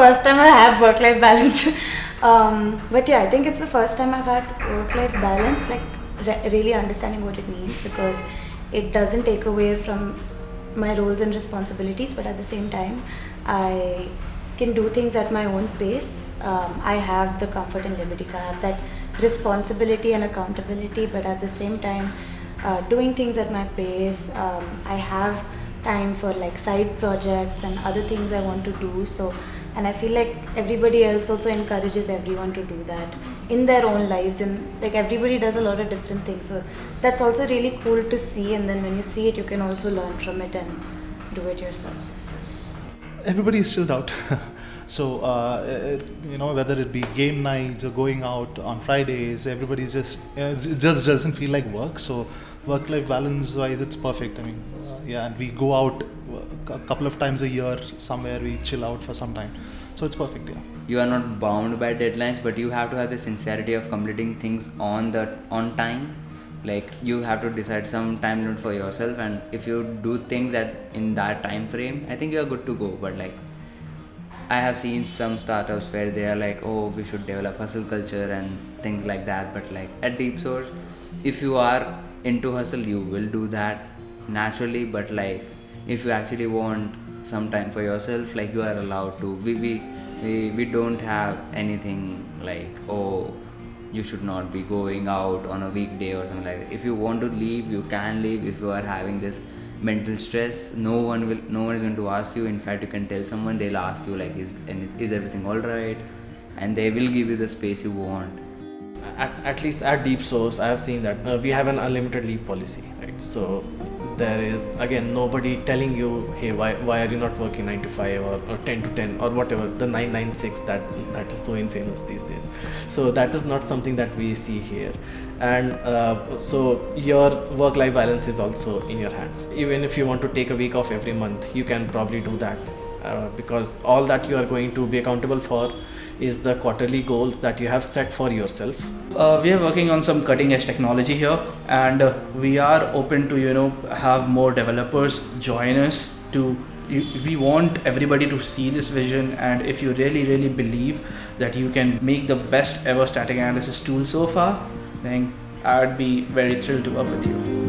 first time I have work life balance. um, but yeah, I think it's the first time I've had work life balance, like re- really understanding what it means because it doesn't take away from my roles and responsibilities, but at the same time, I can do things at my own pace. Um, I have the comfort and liberty, I have that responsibility and accountability, but at the same time, uh, doing things at my pace. Um, I have time for like side projects and other things I want to do. So, and I feel like everybody else also encourages everyone to do that in their own lives, and like everybody does a lot of different things. So that's also really cool to see. And then when you see it, you can also learn from it and do it yourself. everybody is chilled out. so uh, it, you know whether it be game nights or going out on Fridays, everybody's just it just doesn't feel like work. So work-life balance wise, it's perfect. I mean, uh, yeah, and we go out a couple of times a year somewhere. We chill out for some time. So it's perfect. Yeah. you are not bound by deadlines but you have to have the sincerity of completing things on the on time like you have to decide some time limit for yourself and if you do things that in that time frame i think you are good to go but like i have seen some startups where they are like oh we should develop hustle culture and things like that but like at DeepSource if you are into hustle you will do that naturally but like if you actually want some time for yourself like you are allowed to we we we, we don't have anything like oh you should not be going out on a weekday or something like that. If you want to leave, you can leave. If you are having this mental stress, no one will, no one is going to ask you. In fact, you can tell someone. They'll ask you like, is is everything all right? And they will give you the space you want. At, at least at DeepSource, I have seen that uh, we have an unlimited leave policy, right? So there is again nobody telling you, hey, why why are you not working nine to five or, or ten to ten or whatever the nine nine six that that is so infamous these days. So that is not something that we see here, and uh, so your work life balance is also in your hands. Even if you want to take a week off every month, you can probably do that uh, because all that you are going to be accountable for is the quarterly goals that you have set for yourself. Uh, we are working on some cutting edge technology here and uh, we are open to you know have more developers join us to we want everybody to see this vision and if you really really believe that you can make the best ever static analysis tool so far then i'd be very thrilled to work with you